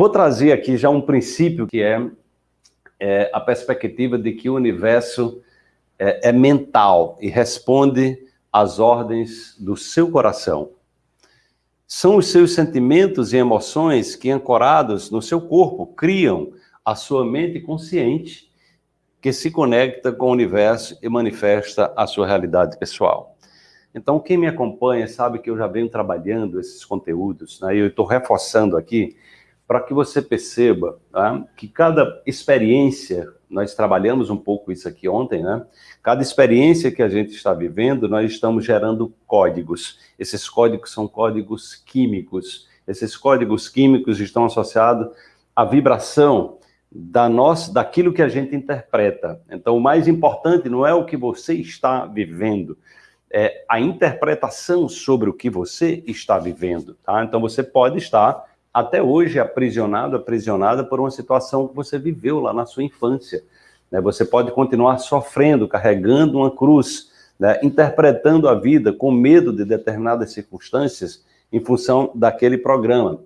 vou trazer aqui já um princípio que é, é a perspectiva de que o universo é, é mental e responde às ordens do seu coração. São os seus sentimentos e emoções que, ancorados no seu corpo, criam a sua mente consciente, que se conecta com o universo e manifesta a sua realidade pessoal. Então, quem me acompanha sabe que eu já venho trabalhando esses conteúdos, né? eu estou reforçando aqui para que você perceba tá? que cada experiência, nós trabalhamos um pouco isso aqui ontem, né? Cada experiência que a gente está vivendo, nós estamos gerando códigos. Esses códigos são códigos químicos. Esses códigos químicos estão associados à vibração da nossa, daquilo que a gente interpreta. Então, o mais importante não é o que você está vivendo, é a interpretação sobre o que você está vivendo. Tá? Então, você pode estar até hoje aprisionado, aprisionada por uma situação que você viveu lá na sua infância. Né? Você pode continuar sofrendo, carregando uma cruz, né? interpretando a vida com medo de determinadas circunstâncias em função daquele programa.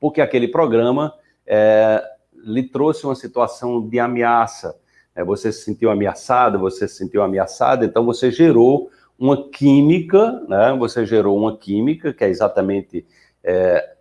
Porque aquele programa é, lhe trouxe uma situação de ameaça. Né? Você se sentiu ameaçado, você se sentiu ameaçado, então você gerou uma química, né? você gerou uma química, que é exatamente é,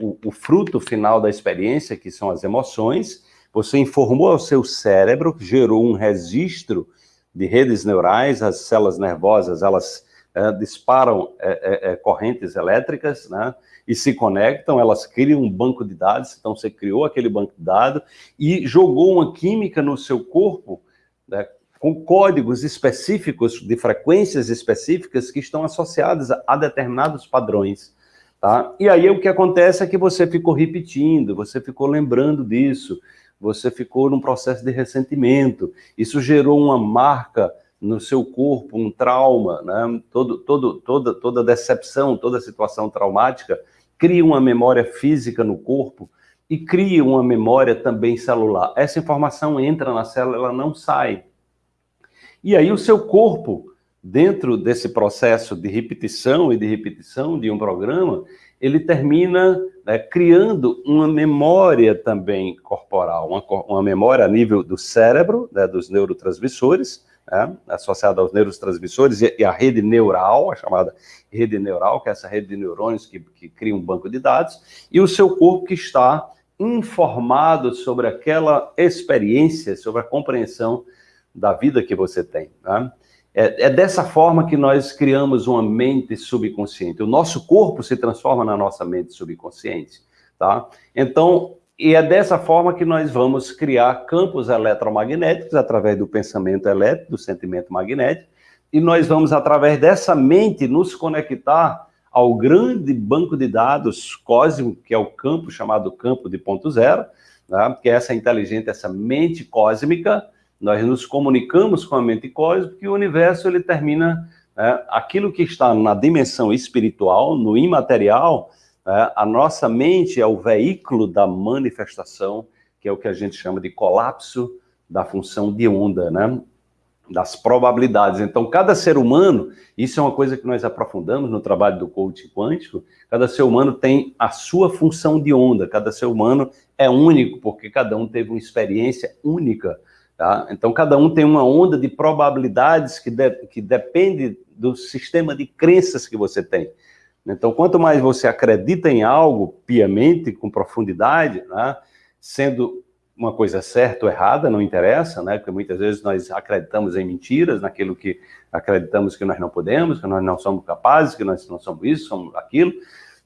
o, o fruto final da experiência, que são as emoções, você informou ao seu cérebro, gerou um registro de redes neurais, as células nervosas, elas é, disparam é, é, correntes elétricas, né? E se conectam, elas criam um banco de dados, então você criou aquele banco de dados e jogou uma química no seu corpo, né, com códigos específicos, de frequências específicas que estão associadas a, a determinados padrões. Tá? E aí o que acontece é que você ficou repetindo, você ficou lembrando disso, você ficou num processo de ressentimento, isso gerou uma marca no seu corpo, um trauma, né? todo, todo, toda, toda decepção, toda situação traumática cria uma memória física no corpo e cria uma memória também celular. Essa informação entra na célula, ela não sai. E aí o seu corpo dentro desse processo de repetição e de repetição de um programa, ele termina né, criando uma memória também corporal, uma, uma, memória a nível do cérebro, né, dos neurotransmissores, né, associada aos neurotransmissores e, e a rede neural, a chamada rede neural, que é essa rede de neurônios que, que cria um banco de dados, e o seu corpo que está informado sobre aquela experiência, sobre a compreensão da vida que você tem. Né? É, é, dessa forma que nós criamos uma mente subconsciente. O nosso corpo se transforma na nossa mente subconsciente, tá? Então, e é dessa forma que nós vamos criar campos eletromagnéticos através do pensamento elétrico, do sentimento magnético, e nós vamos, através dessa mente, nos conectar ao grande banco de dados cósmico, que é o campo chamado campo de ponto zero, né? que é essa inteligente, essa mente cósmica, nós nos comunicamos com a mente cósmica e o universo ele termina né, aquilo que está na dimensão espiritual, no imaterial, né, a nossa mente é o veículo da manifestação, que é o que a gente chama de colapso da função de onda, né? das probabilidades. Então, cada ser humano, isso é uma coisa que nós aprofundamos no trabalho do coaching quântico, cada ser humano tem a sua função de onda, cada ser humano é único, porque cada um teve uma experiência única Tá? Então, cada um tem uma onda de probabilidades que, de, que depende do sistema de crenças que você tem. Então, quanto mais você acredita em algo piamente, com profundidade, né, sendo uma coisa certa ou errada, não interessa, né, porque muitas vezes nós acreditamos em mentiras, naquilo que acreditamos que nós não podemos, que nós não somos capazes, que nós não somos isso, somos aquilo.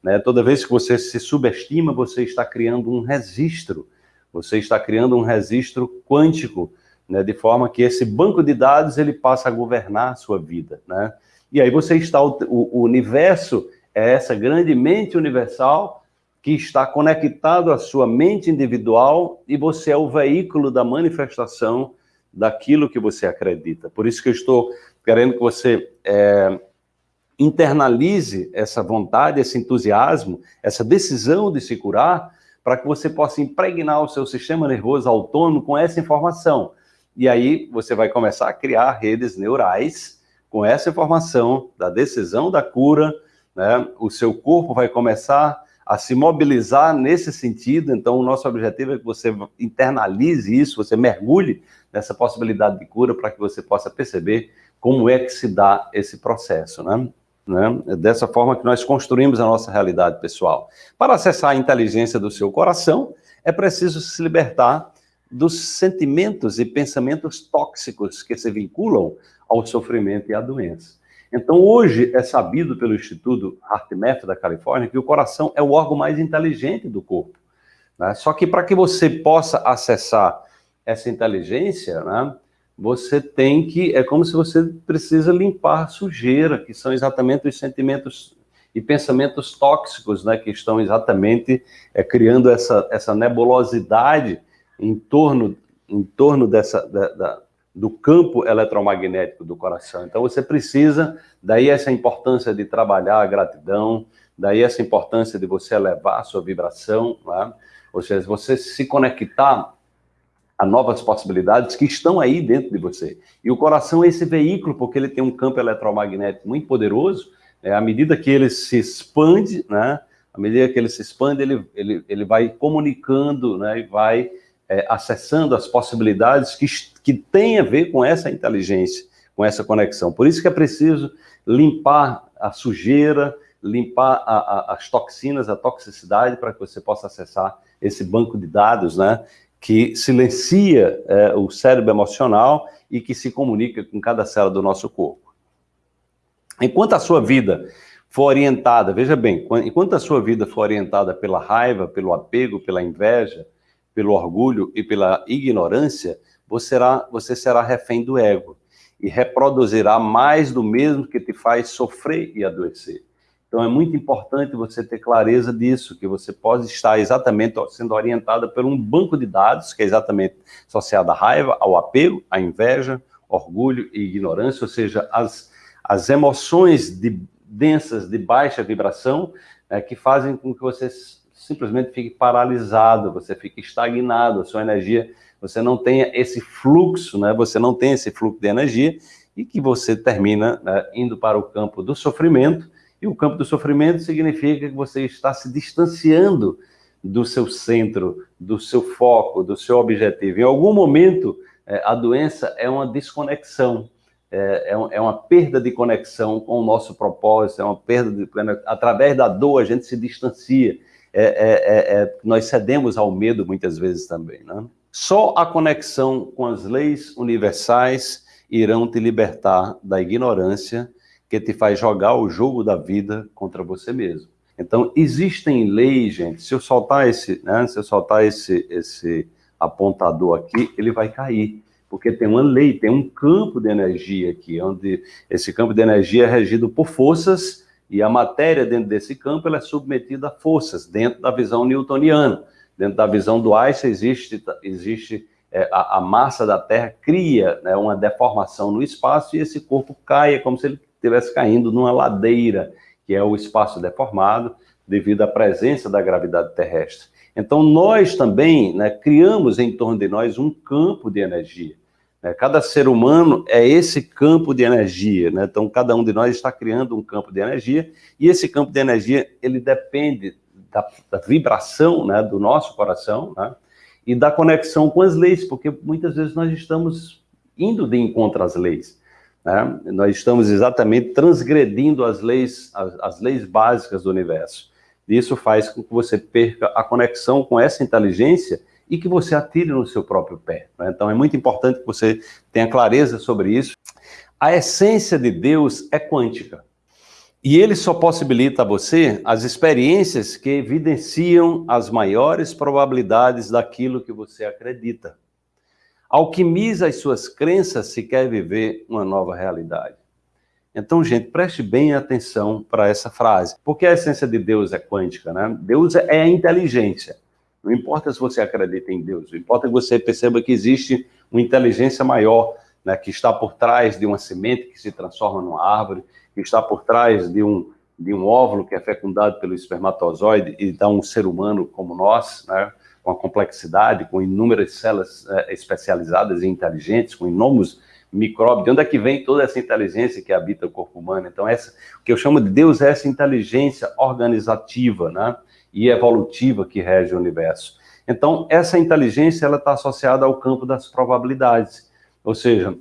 Né, toda vez que você se subestima, você está criando um registro, você está criando um registro quântico, né, de forma que esse banco de dados ele passa a governar a sua vida, né? E aí você está, o, o universo é essa grande mente universal que está conectado à sua mente individual e você é o veículo da manifestação daquilo que você acredita. Por isso que eu estou querendo que você é, internalize essa vontade, esse entusiasmo, essa decisão de se curar, para que você possa impregnar o seu sistema nervoso autônomo com essa informação. E aí você vai começar a criar redes neurais com essa informação da decisão da cura, né? O seu corpo vai começar a se mobilizar nesse sentido. Então, o nosso objetivo é que você internalize isso, você mergulhe nessa possibilidade de cura para que você possa perceber como é que se dá esse processo, né? né? É dessa forma que nós construímos a nossa realidade pessoal. Para acessar a inteligência do seu coração, é preciso se libertar dos sentimentos e pensamentos tóxicos que se vinculam ao sofrimento e à doença. Então, hoje é sabido pelo Instituto HeartMath da Califórnia que o coração é o órgão mais inteligente do corpo. Né? Só que para que você possa acessar essa inteligência, né, você tem que, é como se você precisa limpar sujeira, que são exatamente os sentimentos e pensamentos tóxicos, né, que estão exatamente é, criando essa, essa nebulosidade em torno, em torno dessa, da, da, do campo eletromagnético do coração. Então você precisa, daí essa importância de trabalhar a gratidão, daí essa importância de você elevar a sua vibração, né? ou seja, você se conectar a novas possibilidades que estão aí dentro de você. E o coração é esse veículo, porque ele tem um campo eletromagnético muito poderoso, é, à medida que ele se expande, né, à medida que ele se expande, ele, ele, ele vai comunicando, né, e vai é, acessando as possibilidades que, que têm a ver com essa inteligência, com essa conexão. Por isso que é preciso limpar a sujeira, limpar a, a, as toxinas, a toxicidade, para que você possa acessar esse banco de dados, né, que silencia é, o cérebro emocional e que se comunica com cada célula do nosso corpo. Enquanto a sua vida for orientada, veja bem, enquanto a sua vida for orientada pela raiva, pelo apego, pela inveja, pelo orgulho e pela ignorância, você será, você será refém do ego e reproduzirá mais do mesmo que te faz sofrer e adoecer. Então é muito importante você ter clareza disso, que você pode estar exatamente sendo orientado por um banco de dados, que é exatamente associado à raiva, ao apego, à inveja, orgulho e ignorância, ou seja, as, as emoções de, densas de baixa vibração, é, que fazem com que você simplesmente fique paralisado, você fique estagnado, a sua energia, você não tenha esse fluxo, né? você não tem esse fluxo de energia e que você termina né, indo para o campo do sofrimento, e o campo do sofrimento significa que você está se distanciando do seu centro, do seu foco, do seu objetivo. Em algum momento, é, a doença é uma desconexão, é, é, é uma perda de conexão com o nosso propósito, é uma perda de... Através da dor, a gente se distancia é, é, é, é, nós cedemos ao medo muitas vezes também. Né? Só a conexão com as leis universais irão te libertar da ignorância que te faz jogar o jogo da vida contra você mesmo. Então, existem leis, gente, se eu soltar esse, né, se eu soltar esse, esse apontador aqui, ele vai cair, porque tem uma lei, tem um campo de energia aqui, onde esse campo de energia é regido por forças e a matéria dentro desse campo ela é submetida a forças, dentro da visão newtoniana. Dentro da visão do Einstein existe, existe é, a, a, massa da Terra cria né, uma deformação no espaço e esse corpo cai, é como se ele estivesse caindo numa ladeira, que é o espaço deformado, devido à presença da gravidade terrestre. Então nós também né, criamos em torno de nós um campo de energia. Né? Cada ser humano é esse campo de energia, né? então cada um de nós está criando um campo de energia, e esse campo de energia, ele depende da, da vibração né, do nosso coração, né? e da conexão com as leis, porque muitas vezes nós estamos indo de encontro às leis. Né? Nós estamos exatamente transgredindo as leis, as, as leis básicas do universo. Isso faz com que você perca a conexão com essa inteligência e que você atire no seu próprio pé. Né? Então é muito importante que você tenha clareza sobre isso. A essência de Deus é quântica. E ele só possibilita a você as experiências que evidenciam as maiores probabilidades daquilo que você acredita. Alquimiza as suas crenças se quer viver uma nova realidade. Então, gente, preste bem atenção para essa frase. Porque a essência de Deus é quântica, né? Deus é a inteligência. Não importa se você acredita em Deus, o importa que você perceba que existe uma inteligência maior, né, que está por trás de uma semente que se transforma numa árvore, que está por trás de um, de um óvulo que é fecundado pelo espermatozoide e dá um ser humano como nós, né, com a complexidade, com inúmeras células é, especializadas e inteligentes, com inúmeros micróbios. De onde é que vem toda essa inteligência que habita o corpo humano? Então, essa, o que eu chamo de Deus é essa inteligência organizativa, né? E evolutiva que rege o universo. Então, essa inteligência ela está associada ao campo das probabilidades. Ou seja,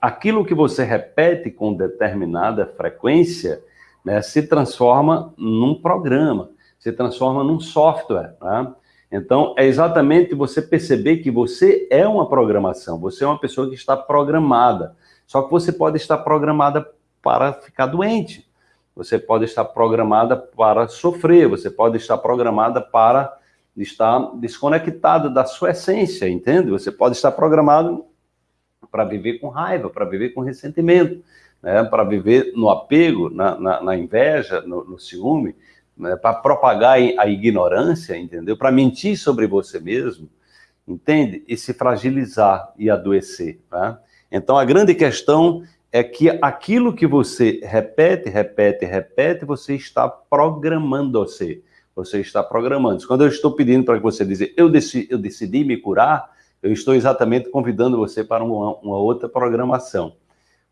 aquilo que você repete com determinada frequência né, se transforma num programa, se transforma num software. Né? Então, é exatamente você perceber que você é uma programação, você é uma pessoa que está programada. Só que você pode estar programada para ficar doente, você pode estar programada para sofrer, você pode estar programada para estar desconectada da sua essência, entende? Você pode estar programado para viver com raiva, para viver com ressentimento, né? para viver no apego, na, na, na inveja, no, no ciúme, né? para propagar a ignorância, entendeu? Para mentir sobre você mesmo, entende? E se fragilizar e adoecer. Tá? Então, a grande questão é que aquilo que você repete, repete, repete, você está programando você. Você está programando. Quando eu estou pedindo para que você dizer, eu decidi, eu decidi me curar, eu estou exatamente convidando você para uma, uma outra programação.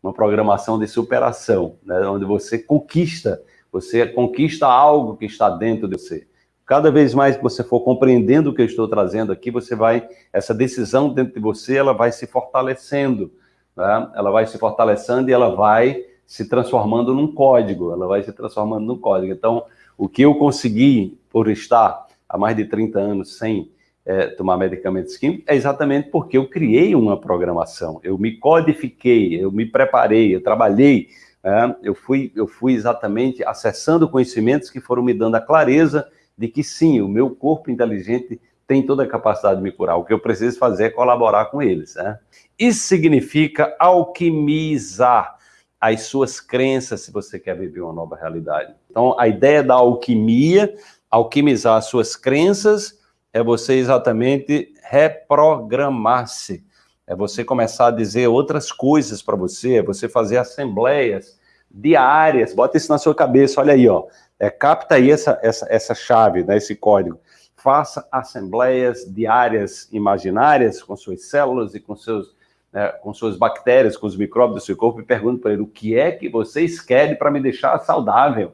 Uma programação de superação, né, onde você conquista, você conquista algo que está dentro de você. Cada vez mais que você for compreendendo o que eu estou trazendo aqui, você vai, essa decisão dentro de você, ela vai se fortalecendo, né? ela vai se fortalecendo e ela vai se transformando num código, ela vai se transformando num código. Então, o que eu consegui por estar há mais de 30 anos sem é, tomar medicamentos químicos é exatamente porque eu criei uma programação, eu me codifiquei, eu me preparei, eu trabalhei, é, eu, fui, eu fui exatamente acessando conhecimentos que foram me dando a clareza de que sim, o meu corpo inteligente tem toda a capacidade de me curar. O que eu preciso fazer é colaborar com eles. Né? Isso significa alquimizar as suas crenças se você quer viver uma nova realidade. Então, a ideia da alquimia, alquimizar as suas crenças, é você exatamente reprogramar-se. É você começar a dizer outras coisas para você, é você fazer assembleias diárias, bota isso na sua cabeça, olha aí, ó. É, capta aí essa, essa, essa chave, né, esse código faça assembleias diárias imaginárias com suas células e com, seus, né, com suas bactérias, com os micróbios do seu corpo e pergunte para ele o que é que vocês querem para me deixar saudável.